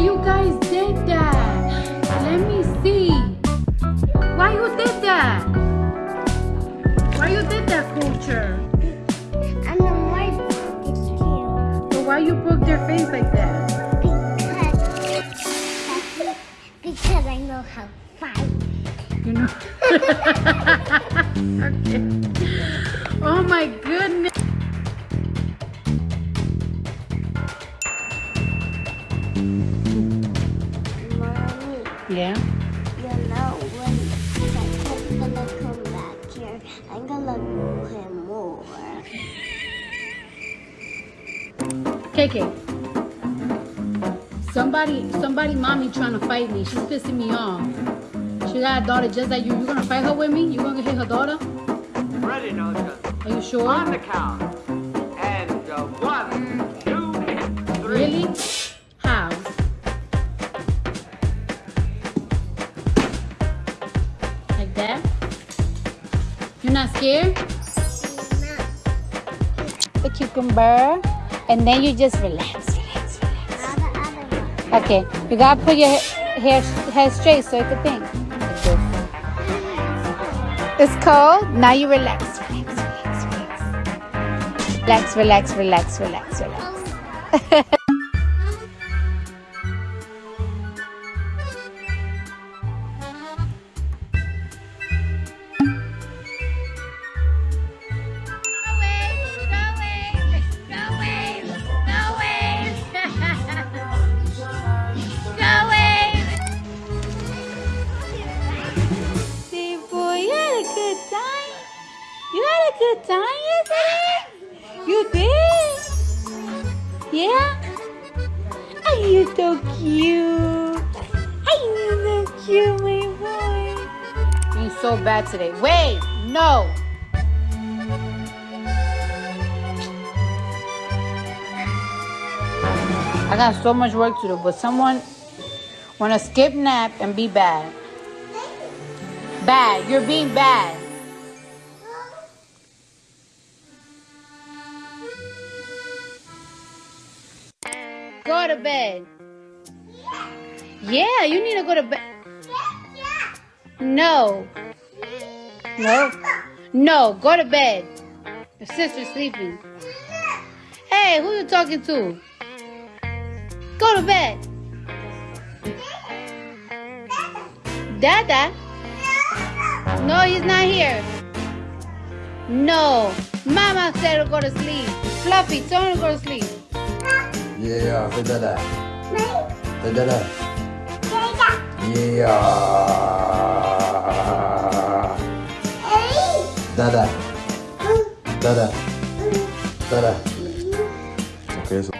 you guys did that? Let me see. Why you did that? Why you did that, culture? And the white is cute. So why you broke their face like that? Because, because I know how to fight. You know? okay. Oh my goodness. Yeah. you know when Santa's gonna come back here, I'm gonna do him more. KK. Somebody, somebody, mommy trying to fight me. She's pissing me off. She got a daughter just like you. You gonna fight her with me? You gonna hit her daughter? Ready, Noja. Are you sure? On the count. And uh, one, not scared? The cucumber. And then you just relax, relax, relax. Okay, you gotta put your hair, hair straight so it can think. It's cold. Now you relax, relax, relax. Relax, relax, relax, relax, relax. Good time. You did. Yeah. Are you so cute? Are you so cute, my boy? Being so bad today. Wait, no. I got so much work to do, but someone wanna skip nap and be bad. Bad. You're being bad. Go to bed. Yeah, you need to go to bed. No. No. No, go to bed. Your sister's sleeping. Hey, who you talking to? Go to bed. Dada? No, he's not here. No. Mama said to go to sleep. Fluffy, tell him to go to sleep. Yeah, beda dada. Beda dada. Yeah. Dada. Dada. Dada. Oke. Okay, so